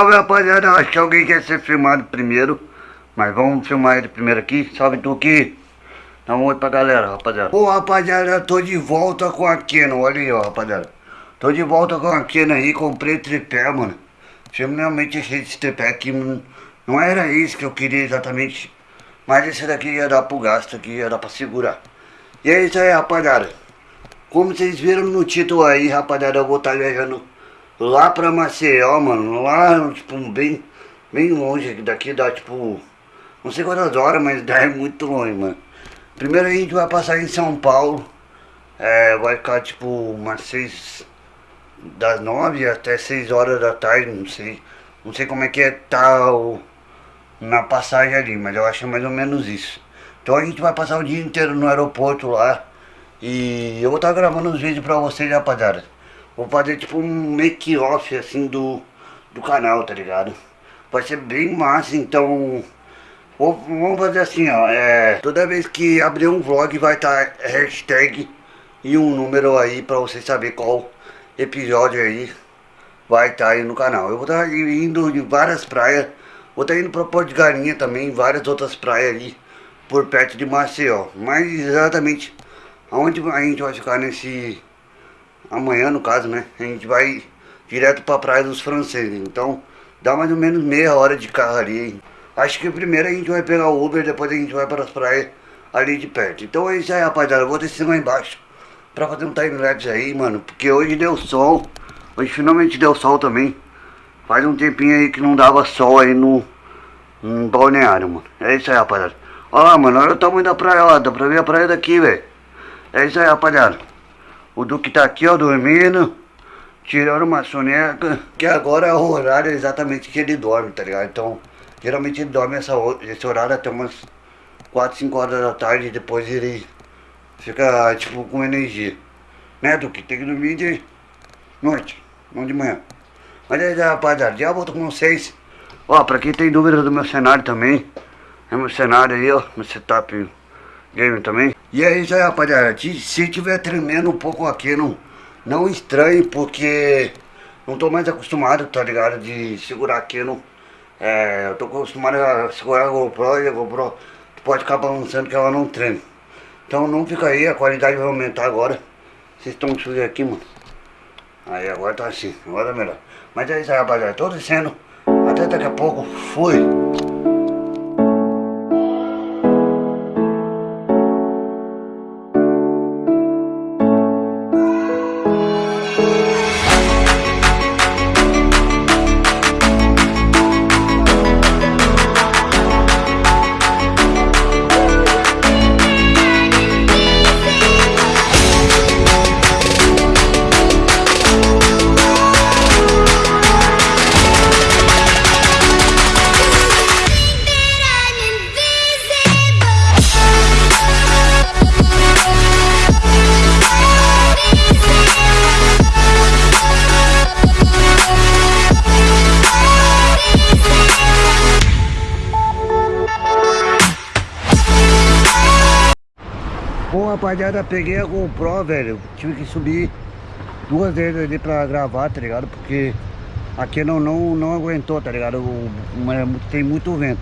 salve rapaziada, acho que alguém quer ser filmado primeiro Mas vamos filmar ele primeiro aqui, salve Tuki Dá um oi pra galera rapaziada. Ô rapaziada, tô de volta com a Canon, olha aí ó rapaziada. Tô de volta com a Canon aí, comprei tripé mano. Finalmente achei esse tripé aqui, não era isso que eu queria exatamente Mas esse daqui ia dar pro gasto aqui, ia dar pra segurar. E é isso aí rapaziada. Como vocês viram no título aí rapaziada, eu vou estar tá viajando lá pra Maceió, mano, lá, tipo, bem, bem longe daqui, dá, tipo, não sei quantas horas, mas dá é muito longe, mano. Primeiro a gente vai passar em São Paulo, é, vai ficar, tipo, umas seis, das nove até seis horas da tarde, não sei, não sei como é que é tal na passagem ali, mas eu acho mais ou menos isso. Então a gente vai passar o dia inteiro no aeroporto lá, e eu vou estar gravando os vídeos pra vocês, rapaziada. Vou fazer tipo um make-off assim do, do canal, tá ligado? Vai ser bem massa, então... Vamos fazer assim, ó, é, toda vez que abrir um vlog vai estar tá hashtag e um número aí pra vocês saber qual episódio aí vai estar tá aí no canal. Eu vou estar tá indo em várias praias, vou estar tá indo pra Porto de Galinha também, várias outras praias ali por perto de Maceió. Mas exatamente aonde a gente vai ficar nesse amanhã no caso, né? A gente vai direto pra Praia dos Franceses. Então dá mais ou menos meia hora de carro ali. Acho que primeiro a gente vai pegar o Uber, depois a gente vai para as praias ali de perto. Então é isso aí, rapaziada. Eu vou descer lá embaixo pra fazer um time-lapse aí, mano. Porque hoje deu sol. Hoje finalmente deu sol também. Faz um tempinho aí que não dava sol aí no, no balneário, mano. É isso aí, rapaziada. Olha lá, mano. Olha o tamanho da praia, ó. Dá pra ver a praia daqui, velho. É isso aí, rapaziada. O Duque tá aqui, ó, dormindo. Tirando uma soneca. Que agora é o horário exatamente que ele dorme, tá ligado? Então, geralmente ele dorme essa, esse horário até umas 4, 5 horas da tarde. Depois ele fica, tipo, com energia. Né, Duque? Tem que dormir de noite, não de manhã. Mas aí, rapaziada, já volto com vocês. Ó, pra quem tem dúvida do meu cenário também. É meu cenário aí, ó. Meu setup game também. E é aí, rapaziada. Se tiver tremendo um pouco aqui, não, não estranhe, porque não tô mais acostumado, tá ligado? De segurar aqui, não. É, eu tô acostumado a segurar a GoPro e a GoPro pode ficar balançando que ela não treme. Então não fica aí, a qualidade vai aumentar agora. Vocês estão sujos aqui, mano. Aí agora tá assim, agora é melhor. Mas é isso aí, rapaziada. Tô descendo. Até daqui a pouco. Fui. Rapaziada, peguei a GoPro, velho. Tive que subir duas vezes ali pra gravar, tá ligado? Porque aqui não, não, não aguentou, tá ligado? O, tem muito vento.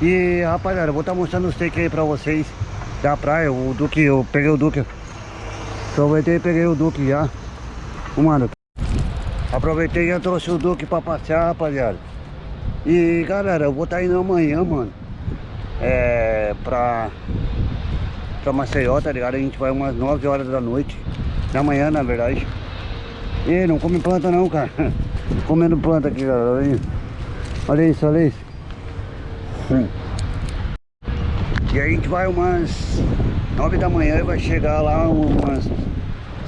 E rapaziada, vou estar tá mostrando os takes aí pra vocês Da praia, o Duque, eu peguei o Duque. Aproveitei e peguei o Duque já. Mano Aproveitei e já trouxe o Duque pra passear, rapaziada. E galera, eu vou estar tá indo amanhã, mano É, pra pra Maceió, tá ligado? A gente vai umas 9 horas da noite, da manhã, na verdade. E não come planta não, cara. Comendo planta aqui, galera. Olha isso, olha isso. Hum. E a gente vai umas 9 da manhã e vai chegar lá umas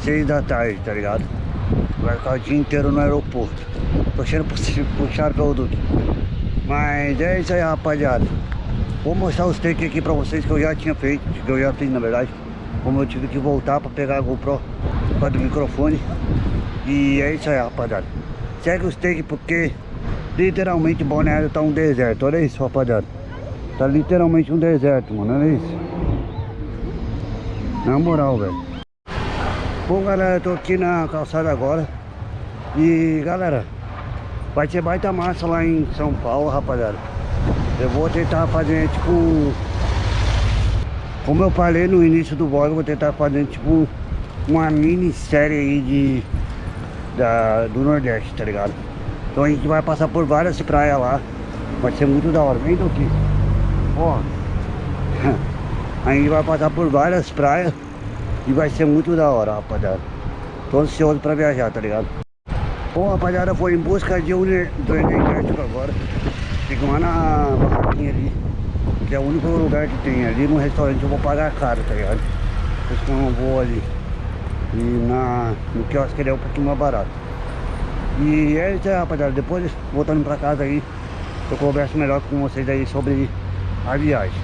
6 da tarde, tá ligado? Vai ficar o dia inteiro no aeroporto. Tô sendo puxado pelo Duque. Mas é isso aí, rapaziada. Vou mostrar os takes aqui pra vocês que eu já tinha feito, que eu já fiz na verdade. Como eu tive que voltar pra pegar a GoPro para do microfone. E é isso aí, rapaziada. Segue os takes porque literalmente Balneário tá um deserto. Olha isso, rapaziada. Tá literalmente um deserto, mano. Olha isso. Na moral, velho. Bom, galera, eu tô aqui na calçada agora. E, galera, Vai ser baita massa lá em São Paulo, rapaziada. Eu vou tentar fazer, tipo... Como eu falei no início do vlog, eu vou tentar fazer, tipo... Uma minissérie aí de... Da, do Nordeste, tá ligado? Então a gente vai passar por várias praias lá. Vai ser muito da hora. Vem aqui. Ó. A gente vai passar por várias praias. E vai ser muito da hora, rapaziada. Tô ansioso pra viajar, tá ligado? Bom, rapaziada, foi em busca de um do energético agora. Fico lá na barraquinha ali. Que é o único lugar que tem. Ali no restaurante eu vou pagar caro, tá ligado? Por isso que eu não vou ali. E na, no quiosque ele é um pouquinho mais barato. E é isso aí, rapaziada. Depois, voltando pra casa aí, eu converso melhor com vocês aí sobre a viagem.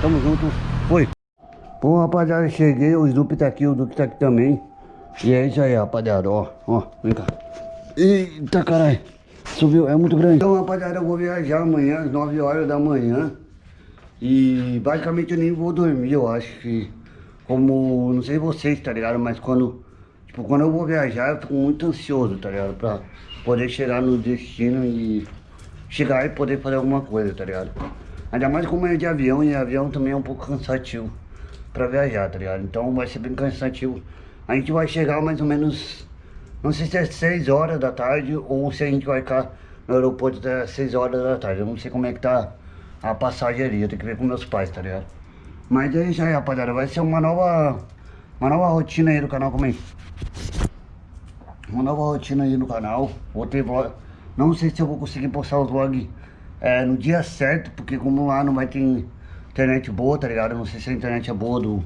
Tamo junto. Fui. Bom, rapaziada, cheguei. O Snoopy tá aqui, o Duque tá aqui também. E é isso aí, rapaziada. Ó, ó, vem cá. Eita, caralho. Subiu, é muito grande. Então, rapaziada, eu vou viajar amanhã, às 9 horas da manhã. E basicamente eu nem vou dormir, eu acho que... Como, não sei vocês, tá ligado? Mas quando Tipo, quando eu vou viajar, eu fico muito ansioso, tá ligado? Pra poder chegar no destino e chegar e poder fazer alguma coisa, tá ligado? Ainda mais como é de avião, e avião também é um pouco cansativo pra viajar, tá ligado? Então vai ser bem cansativo. A gente vai chegar mais ou menos, não sei se é 6 horas da tarde ou se a gente vai ficar no aeroporto até 6 horas da tarde. Eu não sei como é que tá a passagem ali, eu tenho que ver com meus pais, tá ligado? Mas é isso aí, rapaziada. Vai ser uma nova, uma nova rotina aí do canal comigo. Uma nova rotina aí no canal. Vou ter vlog. Não sei se eu vou conseguir postar os vlogs é, no dia certo, porque como lá não vai ter internet boa, tá ligado? não sei se a internet é boa do,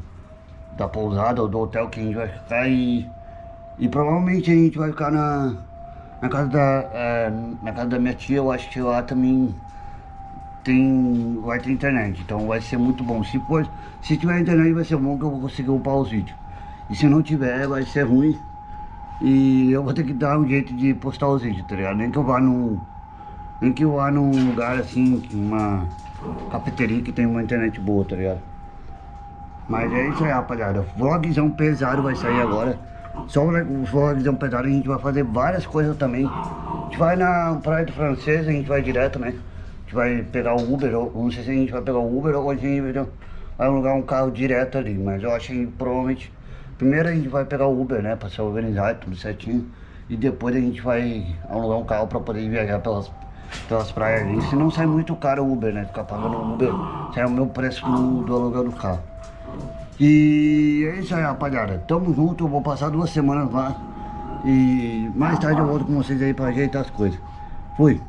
da pousada ou do hotel que a gente vai ficar e, e provavelmente a gente vai ficar na, na casa da é, na casa da minha tia, eu acho que lá também tem vai ter internet, então vai ser muito bom. Se for, se tiver internet vai ser bom que eu vou conseguir upar os vídeos. E se não tiver vai ser ruim. E eu vou ter que dar um jeito de postar os vídeos, tá ligado? Nem que eu vá num. Nem que eu vá num lugar assim, uma cafeteria que tem uma internet boa, tá ligado? Mas é isso aí, rapaziada. Vlogzão pesado vai sair agora. Só o vlogzão pesado a gente vai fazer várias coisas também. A gente vai na Praia do Francês, a gente vai direto, né? A gente vai pegar o Uber, ou não sei se a gente vai pegar o Uber ou a gente vai alugar um carro direto ali. Mas eu acho que provavelmente Primeiro a gente vai pegar o Uber, né, pra se organizar tudo certinho. E depois a gente vai alugar um carro pra poder viajar pelas, pelas praias ali. Se não sai muito caro o Uber, né, ficar pagando o Uber, sai o meu preço do, do aluguel do carro. E é isso aí, rapaziada. Tamo junto, eu vou passar duas semanas lá. E mais tarde eu volto com vocês aí pra ajeitar as coisas. Fui.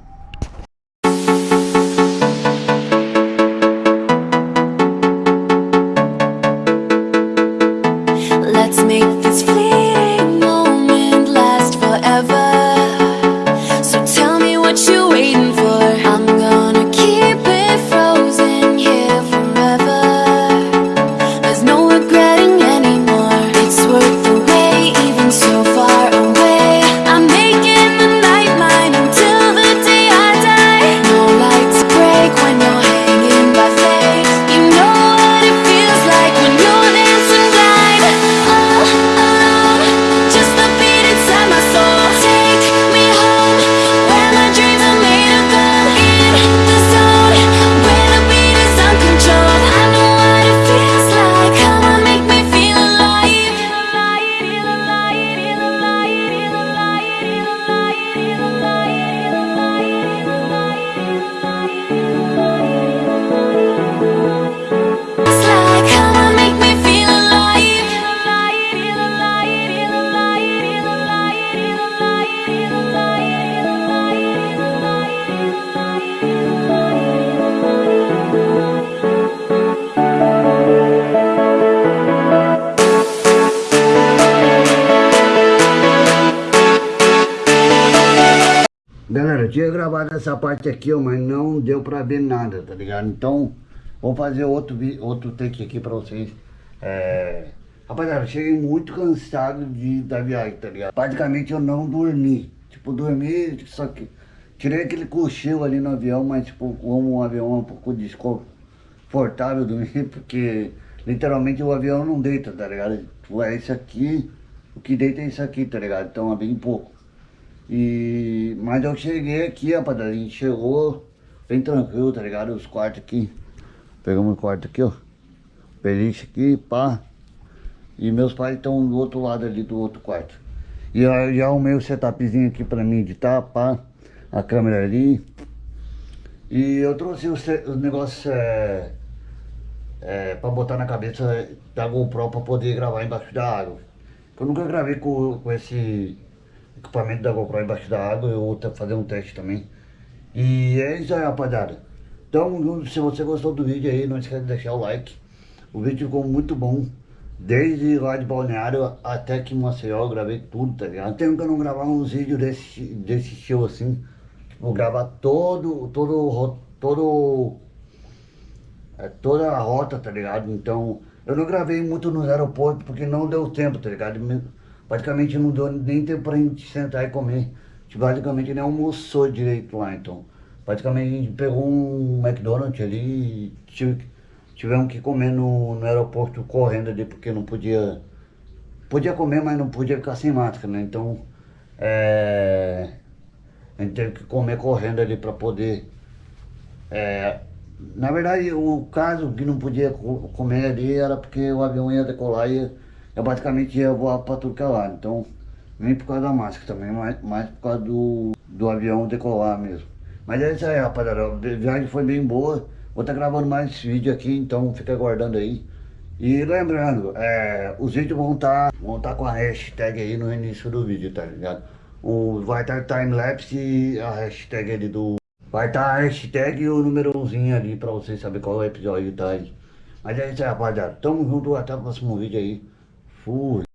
Tinha gravado essa parte aqui, ó, mas não deu pra ver nada, tá ligado? Então, vou fazer outro, outro take aqui pra vocês. É... Rapaziada, cheguei muito cansado de, da viagem, tá ligado? Praticamente eu não dormi. Tipo, dormi, só que... Tirei aquele cochilo ali no avião, mas tipo, como o avião é um pouco desconfortável dormir, porque literalmente o avião não deita, tá ligado? Tipo, é isso aqui, o que deita é isso aqui, tá ligado? Então é bem pouco. E... Mas eu cheguei aqui, a gente chegou bem tranquilo, tá ligado? Os quartos aqui. Pegamos o quarto aqui, ó. Beliche aqui, pá. E meus pais estão do outro lado ali do outro quarto. E aí já arrumei o setupzinho aqui pra mim editar, pá. A câmera ali. E eu trouxe os, os negócios é, é, pra botar na cabeça da GoPro pra poder gravar embaixo da água. Eu nunca gravei com, com esse equipamento da GoPro embaixo da água, eu vou fazer um teste também. E é isso aí, rapaziada. Então, se você gostou do vídeo aí, não esquece de deixar o like. O vídeo ficou muito bom. Desde lá de Balneário até que Maceió eu gravei tudo, tá ligado? Tenho que não gravar uns vídeos desse, desse show assim. Vou gravar todo, todo, todo, é, toda a rota, tá ligado? Então, eu não gravei muito nos aeroportos porque não deu tempo, tá ligado? Praticamente não deu nem tempo pra gente sentar e comer. A gente basicamente nem almoçou direito lá, então. Praticamente a gente pegou um McDonald's ali e tive, tivemos que comer no, no aeroporto correndo ali porque não podia... Podia comer, mas não podia ficar sem máscara, né? Então, é... A gente teve que comer correndo ali para poder... É, na verdade, o caso que não podia comer ali era porque o avião ia decolar e eu basicamente ia voar para tudo que é. Então, nem por causa da máscara também, mas, mas por causa do, do avião decolar mesmo. Mas é isso aí, rapaziada. A viagem foi bem boa. Vou estar tá gravando mais esse vídeo aqui, então fica aguardando aí. E lembrando, é, os vídeos vão estar tá, vão tá com a hashtag aí no início do vídeo, tá ligado? O, vai estar tá time-lapse e a hashtag ali do... Vai estar tá a hashtag e o númerozinho ali pra vocês saberem qual episódio tá aí. Mas é isso aí, rapaziada. Tamo junto, até o próximo vídeo aí. Fui.